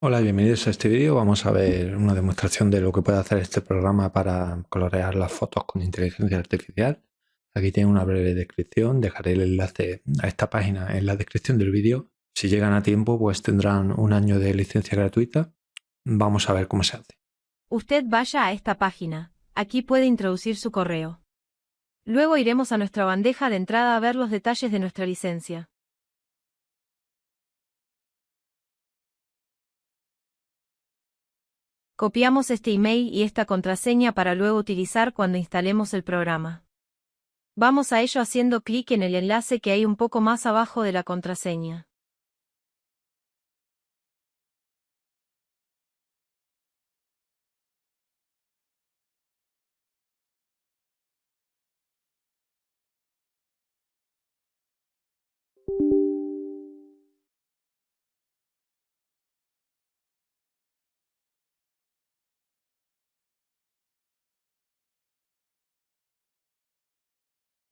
Hola, bienvenidos a este vídeo. Vamos a ver una demostración de lo que puede hacer este programa para colorear las fotos con inteligencia artificial. Aquí tiene una breve descripción. Dejaré el enlace a esta página en la descripción del vídeo. Si llegan a tiempo, pues tendrán un año de licencia gratuita. Vamos a ver cómo se hace. Usted vaya a esta página. Aquí puede introducir su correo. Luego iremos a nuestra bandeja de entrada a ver los detalles de nuestra licencia. Copiamos este email y esta contraseña para luego utilizar cuando instalemos el programa. Vamos a ello haciendo clic en el enlace que hay un poco más abajo de la contraseña.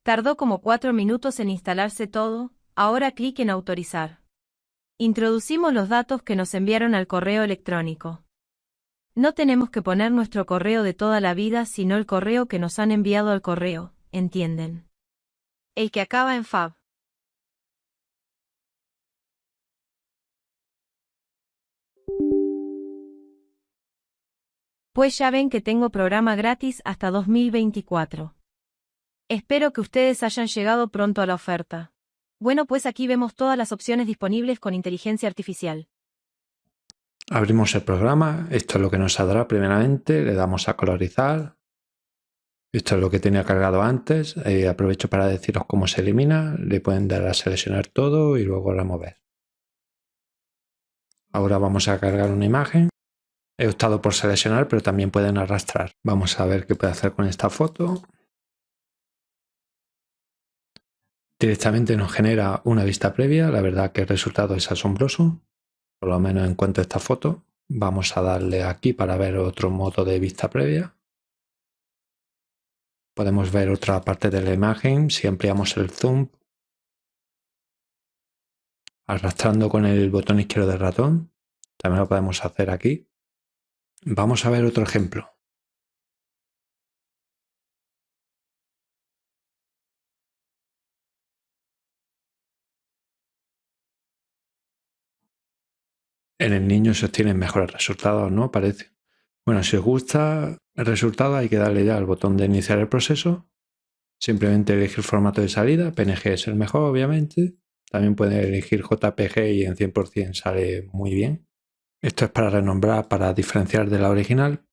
Tardó como cuatro minutos en instalarse todo, ahora clic en autorizar. Introducimos los datos que nos enviaron al correo electrónico. No tenemos que poner nuestro correo de toda la vida, sino el correo que nos han enviado al correo, ¿entienden? El que acaba en fab. Pues ya ven que tengo programa gratis hasta 2024. Espero que ustedes hayan llegado pronto a la oferta. Bueno, pues aquí vemos todas las opciones disponibles con inteligencia artificial. Abrimos el programa, esto es lo que nos saldrá primeramente, le damos a colorizar. Esto es lo que tenía cargado antes, eh, aprovecho para deciros cómo se elimina, le pueden dar a seleccionar todo y luego remover. Ahora vamos a cargar una imagen. He optado por seleccionar, pero también pueden arrastrar. Vamos a ver qué puede hacer con esta foto. Directamente nos genera una vista previa, la verdad que el resultado es asombroso, por lo menos en cuanto a esta foto. Vamos a darle aquí para ver otro modo de vista previa. Podemos ver otra parte de la imagen si ampliamos el zoom. Arrastrando con el botón izquierdo del ratón. También lo podemos hacer aquí. Vamos a ver otro ejemplo. En el niño se obtienen mejores resultados, ¿no? Parece. Bueno, si os gusta el resultado hay que darle ya al botón de iniciar el proceso. Simplemente elegir formato de salida. PNG es el mejor, obviamente. También pueden elegir JPG y en 100% sale muy bien. Esto es para renombrar, para diferenciar de la original.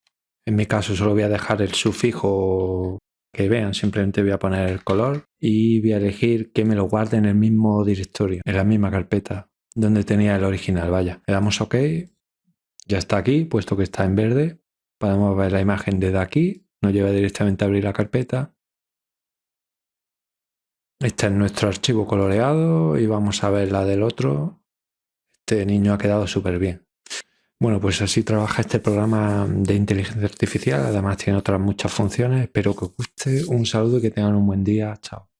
En mi caso solo voy a dejar el sufijo que vean, simplemente voy a poner el color y voy a elegir que me lo guarde en el mismo directorio, en la misma carpeta donde tenía el original, vaya. Le damos OK, ya está aquí, puesto que está en verde. Podemos ver la imagen desde aquí, nos lleva directamente a abrir la carpeta. Este es nuestro archivo coloreado y vamos a ver la del otro. Este niño ha quedado súper bien. Bueno, pues así trabaja este programa de inteligencia artificial. Además tiene otras muchas funciones. Espero que os guste. Un saludo y que tengan un buen día. Chao.